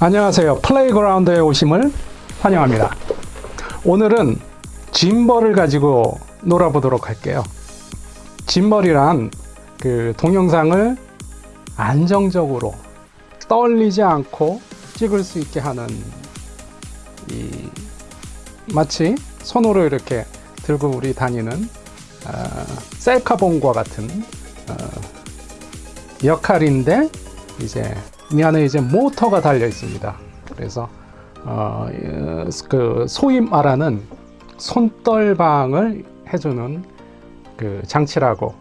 안녕하세요. 플레이그라운드에 오심을 환영합니다. 오늘은 짐벌을 가지고 놀아보도록 할게요. 짐벌이란 그 동영상을 안정적으로 떨리지 않고 찍을 수 있게 하는 이 마치 손으로 이렇게 들고 우리 다니는 어, 셀카봉과 같은 어, 역할인데 이제 이 안에 이제 모터가 달려 있습니다. 그래서 어, 그 소위 말하는 손떨방을 해주는 그 장치라고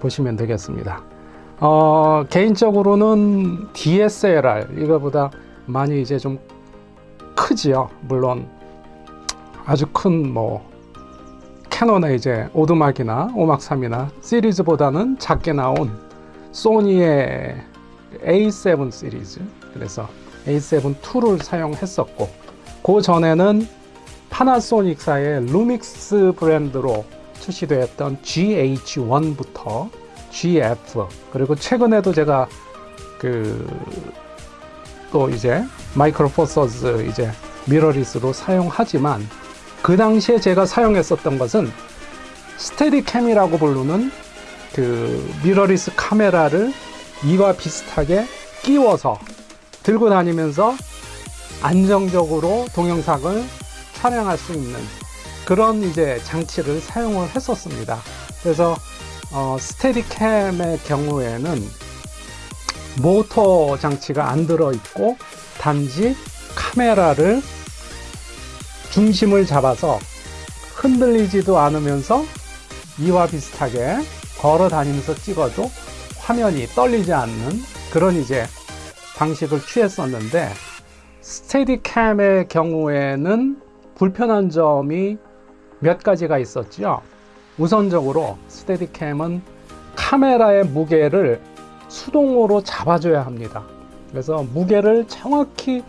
보시면 되겠습니다. 어, 개인적으로는 DSLR 이거보다 많이 이제 좀 크지요. 물론 아주 큰 뭐 캐논의 이제 오두막이나 오막3이나 시리즈보다는 작게 나온 소니의 A7 시리즈. 그래서 A7 2를 사용했었고 그 전에는 파나소닉사의 루믹스 브랜드로 출시되었던 GH1부터 GF 그리고 최근에도 제가 그 또 이제 Micro Four Thirds 이제 미러리스로 사용하지만 그 당시에 제가 사용했었던 것은 스테디캠이라고 부르는 그 미러리스 카메라를 이와 비슷하게 끼워서 들고 다니면서 안정적으로 동영상을 촬영할 수 있는 그런 이제 장치를 사용을 했었습니다. 그래서 어, 스테디캠의 경우에는 모터 장치가 안 들어 있고 단지 카메라를 중심을 잡아서 흔들리지도 않으면서 이와 비슷하게 걸어 다니면서 찍어도 화면이 떨리지 않는 그런 이제 방식을 취했었는데 스테디캠의 경우에는 불편한 점이 몇 가지가 있었죠. 우선적으로 스테디캠은 카메라의 무게를 수동으로 잡아줘야 합니다. 그래서 무게를 정확히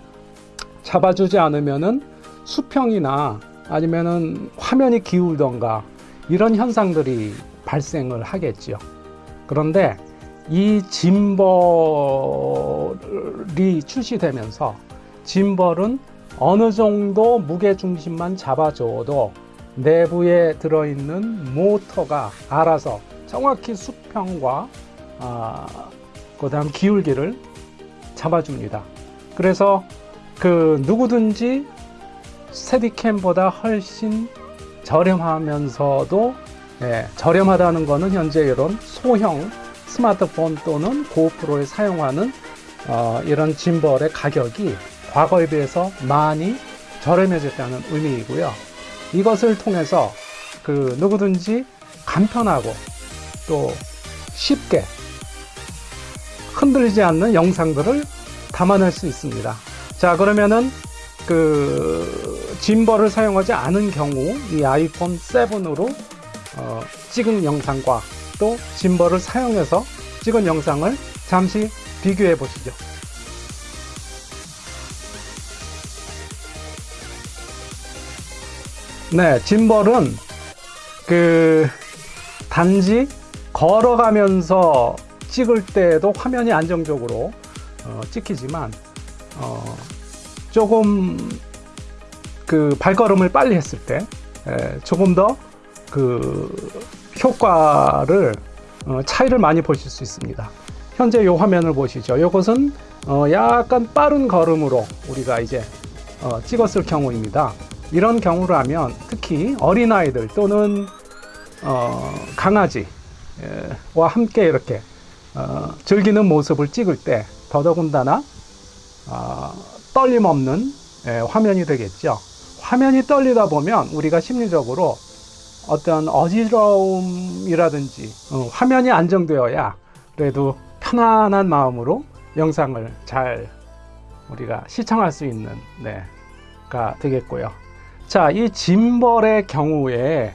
잡아주지 않으면은 수평이나 아니면은 화면이 기울던가 이런 현상들이 발생을 하겠죠. 그런데 이 짐벌이 출시되면서 짐벌은 어느 정도 무게 중심만 잡아줘도 내부에 들어있는 모터가 알아서 정확히 수평과 아, 그 다음 기울기를 잡아줍니다. 그래서 그 누구든지 스테디캠보다 훨씬 저렴하면서도 예, 저렴하다는 것은 현재 이런 소형 스마트폰 또는 고프로에 사용하는 어, 이런 짐벌의 가격이 과거에 비해서 많이 저렴해졌다는 의미이고요. 이것을 통해서 그 누구든지 간편하고 또 쉽게 흔들리지 않는 영상들을 담아낼 수 있습니다. 자 그러면은 그 짐벌을 사용하지 않은 경우 이 아이폰 7으로 어, 찍은 영상과 또 짐벌을 사용해서 찍은 영상을 잠시 비교해 보시죠. 네, 짐벌은 그 단지 걸어가면서 찍을 때도 화면이 안정적으로 어, 찍히지만 어, 조금 그 발걸음을 빨리 했을 때 에, 조금 더그 효과를 어, 차이를 많이 보실 수 있습니다. 현재 이 화면을 보시죠. 이것은 어, 약간 빠른 걸음으로 우리가 이제 어, 찍었을 경우입니다. 이런 경우라면 특히 어린아이들 또는 어, 강아지와 함께 이렇게 어, 즐기는 모습을 찍을 때 더더군다나 어, 떨림 없는 예, 화면이 되겠죠. 화면이 떨리다 보면 우리가 심리적으로 어떤 어지러움이라든지 어, 화면이 안정되어야 그래도 편안한 마음으로 영상을 잘 우리가 시청할 수 있는 네가 되겠고요. 자, 이 짐벌의 경우에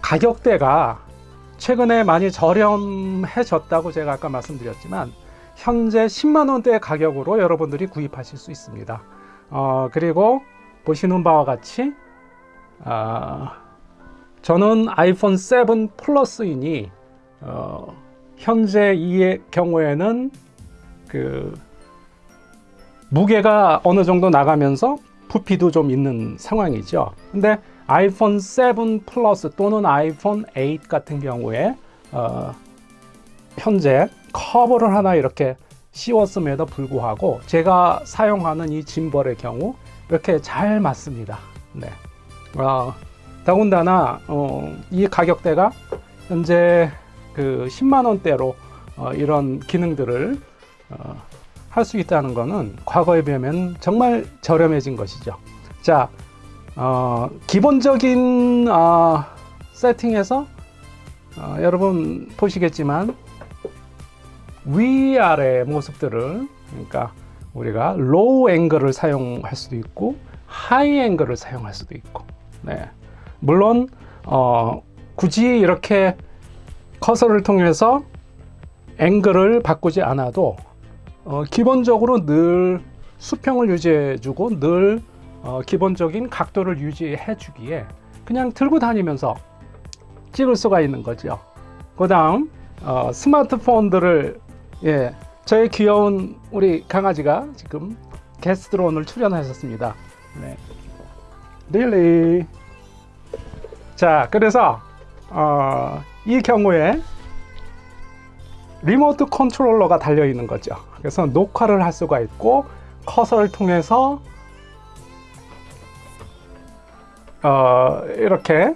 가격대가 최근에 많이 저렴해졌다고 제가 아까 말씀드렸지만 현재 10만 원대의 가격으로 여러분들이 구입하실 수 있습니다. 어, 그리고 보시는 바와 같이 어, 저는 아이폰 7 플러스이니 어, 현재 이 경우에는 그 무게가 어느 정도 나가면서 부피도 좀 있는 상황이죠. 근데 아이폰 7 플러스 또는 아이폰 8 같은 경우에 어, 현재 커버를 하나 이렇게 씌웠음에도 불구하고 제가 사용하는 이 짐벌의 경우 이렇게 잘 맞습니다. 네. 어, 더군다나 어, 이 가격대가 현재 그 10만 원대로 어, 이런 기능들을 어, 할 수 있다는 것은 과거에 비하면 정말 저렴해진 것이죠. 자, 어, 기본적인 어, 세팅에서 어, 여러분 보시겠지만 위아래 모습들을 그러니까 우리가 low 앵글을 사용할 수도 있고 하이 앵글을 사용할 수도 있고 네. 물론 어, 굳이 이렇게 커서를 통해서 앵글을 바꾸지 않아도 어, 기본적으로 늘 수평을 유지해 주고 늘 어, 기본적인 각도를 유지해 주기에 그냥 들고 다니면서 찍을 수가 있는 거죠. 그 다음 어, 스마트폰들을 예, 저희 귀여운 우리 강아지가 지금 게스트로 오늘 출연하셨습니다. 네. 릴리 자 그래서 어, 이 경우에 remote controller가 달려 있는 거죠. 그래서 녹화를 할 수가 있고 커서를 통해서 어, 이렇게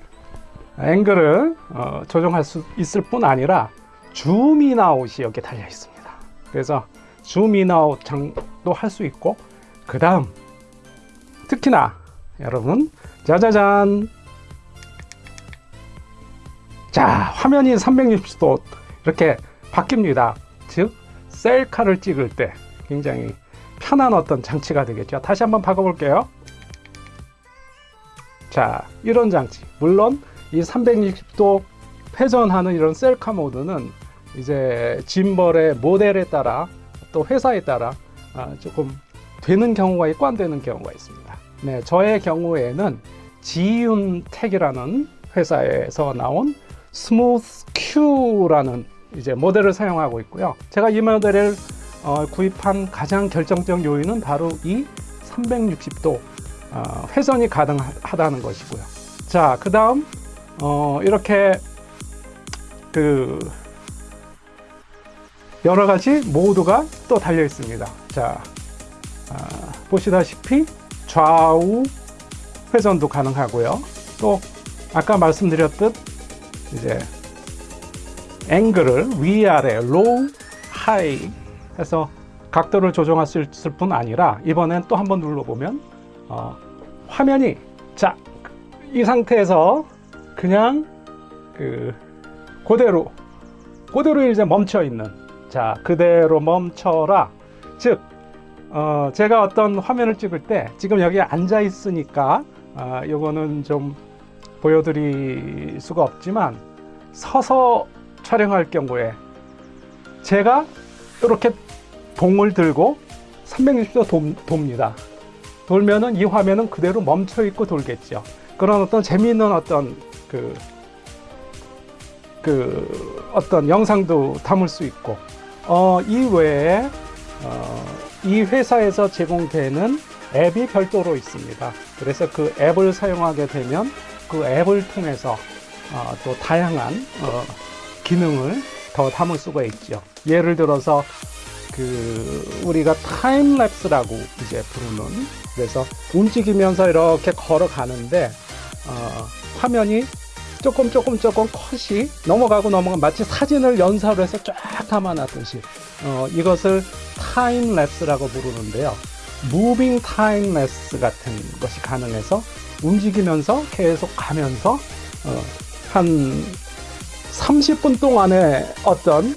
앵글을 어, 조정할 수 있을 뿐 아니라 줌인아웃이 여기 달려 있습니다. 그래서 줌인아웃 장도 할 수 있고 그 다음 특히나 여러분 짜자잔 자 화면이 360도 이렇게 바뀝니다. 즉 셀카를 찍을 때 굉장히 편한 어떤 장치가 되겠죠. 다시 한번 바꿔 볼게요. 자 이런 장치. 물론 이 360도 회전하는 이런 셀카 모드는 이제 gimbal의 모델에 따라 또 회사에 따라 아, 조금 되는 경우가 있고 안 되는 경우가 있습니다. 네, 저의 경우에는 지윤텍이라는 회사에서 나온 스무스 큐라는 이제 모델을 사용하고 있고요. 제가 이 모델을 어, 구입한 가장 결정적 요인은 바로 이 360도 어, 회전이 가능하다는 것이고요. 자, 그 다음 어, 이렇게 그 여러 가지 모드가 또 달려 있습니다. 자, 아, 보시다시피 좌우 회전도 가능하고요. 또 아까 말씀드렸듯 이제 앵글을 위아래 low high 해서 각도를 조정할 수 있을 뿐 아니라 이번엔 또 한번 눌러보면 어, 화면이 자 이 상태에서 그냥 그 그대로 그대로 이제 멈춰 있는 자 그대로 멈춰라. 즉 어, 제가 어떤 화면을 찍을 때 지금 여기 앉아 있으니까 어, 요거는 좀 보여드릴 수가 없지만 서서 촬영할 경우에 제가 이렇게 봉을 들고 360도 도, 돕니다. 돌면은 이 화면은 그대로 멈춰 있고 돌겠죠. 그런 어떤 재미있는 어떤 그, 그 어떤 영상도 담을 수 있고 어, 이 외에 어, 이 회사에서 제공되는 앱이 별도로 있습니다. 그래서 그 앱을 사용하게 되면 그 앱을 통해서 어, 또 다양한 어, 기능을 더 담을 수가 있죠. 예를 들어서 그 우리가 time-lapse라고 이제 부르는 그래서 움직이면서 이렇게 걸어가는데 어, 화면이 조금 조금 조금 컷이 넘어가고 넘어가 마치 사진을 연사로 해서 쫙 담아놨듯이 어, 이것을 time-lapse라고 부르는데요 moving time-lapse 같은 것이 가능해서 움직이면서 계속 가면서 어, 한 30분 동안에 어떤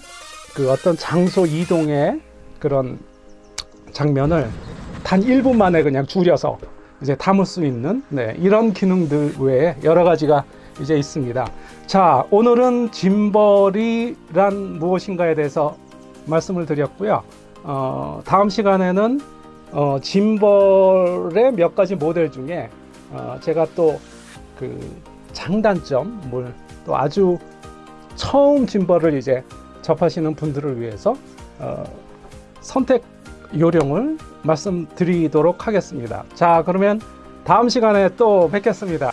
그 어떤 장소 이동의 그런 장면을 단 1분 만에 그냥 줄여서 이제 담을 수 있는 네, 이런 기능들 외에 여러 가지가 이제 있습니다. 자, 오늘은 짐벌이란 무엇인가에 대해서 말씀을 드렸고요. 어, 다음 시간에는 어, 짐벌의 몇 가지 모델 중에 어, 제가 또 그 장단점, 뭘 또 아주 처음 짐벌을 이제 접하시는 분들을 위해서 어, 선택 요령을 말씀드리도록 하겠습니다. 자, 그러면 다음 시간에 또 뵙겠습니다.